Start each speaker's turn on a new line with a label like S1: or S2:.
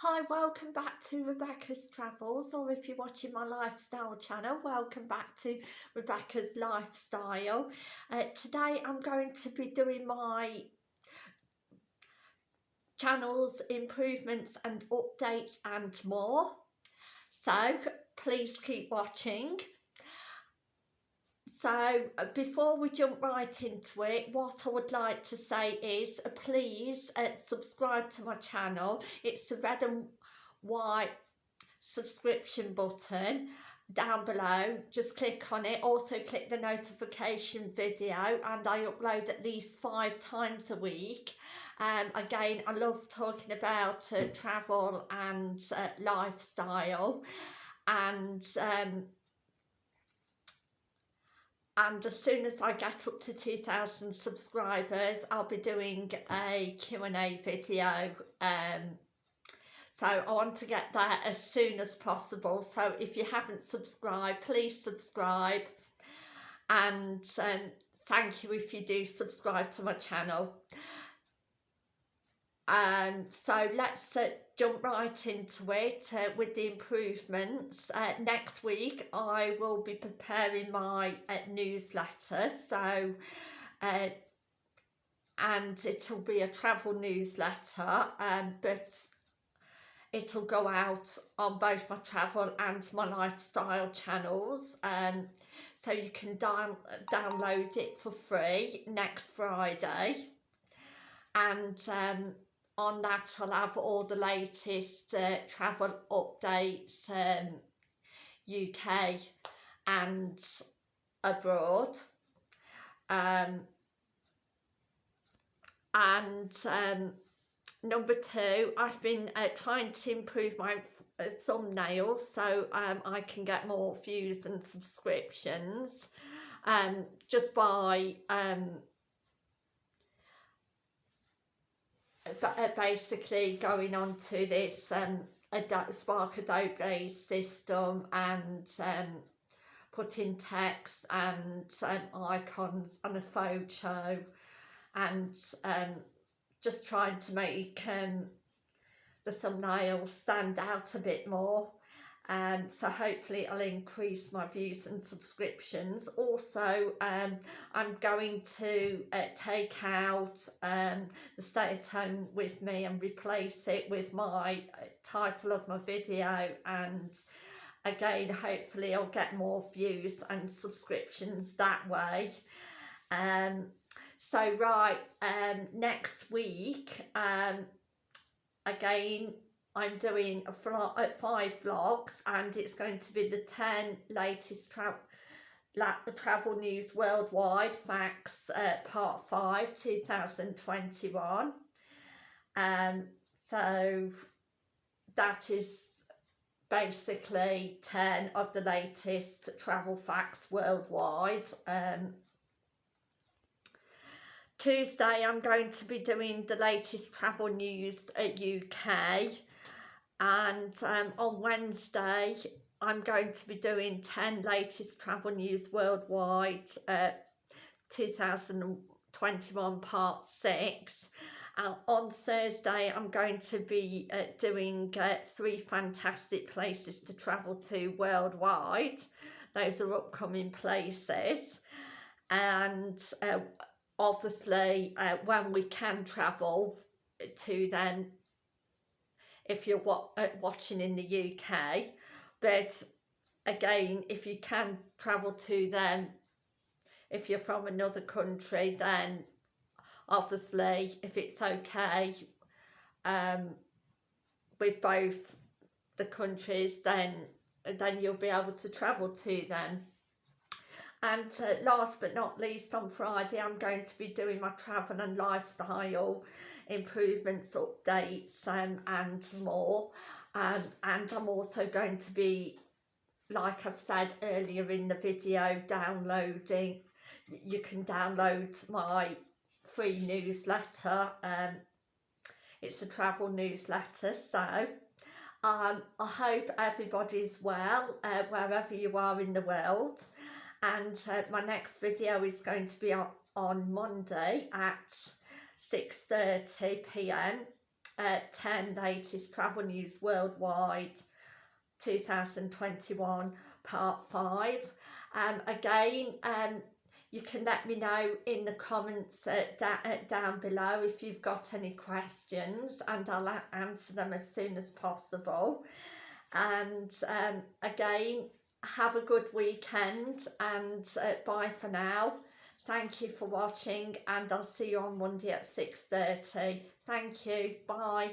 S1: Hi, welcome back to Rebecca's Travels, or if you're watching my lifestyle channel, welcome back to Rebecca's Lifestyle. Uh, today I'm going to be doing my channel's improvements and updates and more. So please keep watching. So uh, before we jump right into it, what I would like to say is uh, please uh, subscribe to my channel. It's the red and white subscription button down below. Just click on it. Also click the notification video and I upload at least five times a week. Um, again I love talking about uh, travel and uh, lifestyle. And um, and as soon as I get up to 2,000 subscribers I'll be doing a Q&A video um, so I want to get that as soon as possible. So if you haven't subscribed please subscribe. And um, thank you if you do subscribe to my channel um, so let's uh, jump right into it uh, with the improvements. Uh, next week I will be preparing my uh, newsletter. So uh, and it'll be a travel newsletter um, but it'll go out on both my travel and my lifestyle channels. Um, so you can down download it for free next Friday. And um, on that I'll have all the latest uh, travel updates um, UK and abroad. Um, and um, number two I've been uh, trying to improve my uh, thumbnails so um, I can get more views and subscriptions um, just by um, basically going on to this um, Spark Adobe system and um, putting text and um, icons and a photo and um, just trying to make um, the thumbnail stand out a bit more um, so hopefully I'll increase my views and subscriptions. Also um, I'm going to uh, take out um, the stay at home with me and replace it with my uh, title of my video. And again hopefully I'll get more views and subscriptions that way. Um, so right um, next week um, again I'm doing a uh, five vlogs and it's going to be the 10 latest tra travel news worldwide facts uh, part 5 2021 um so that is basically 10 of the latest travel facts worldwide. Um Tuesday I'm going to be doing the latest travel news at UK and um, on Wednesday I'm going to be doing 10 latest travel news worldwide uh, 2021 part 6 and on Thursday I'm going to be uh, doing uh, three fantastic places to travel to worldwide. Those are upcoming places. And uh, obviously uh, when we can travel to then if you're uh, watching in the UK but again if you can travel to them if you're from another country then obviously if it's okay um, with both the countries then then you'll be able to travel to them and uh, last but not least on Friday I'm going to be doing my travel and lifestyle improvements, updates um, and more. Um, and I'm also going to be like I've said earlier in the video downloading you can download my free newsletter um, it's a travel newsletter so um, I hope everybody's well uh, wherever you are in the world and uh, my next video is going to be on, on Monday at 6.30pm uh, 10 latest travel news worldwide 2021 part 5 um, again um, you can let me know in the comments uh, da uh, down below if you've got any questions and I'll answer them as soon as possible. And um, again have a good weekend and uh, bye for now. Thank you for watching and I'll see you on Monday at 6.30 thank you. Bye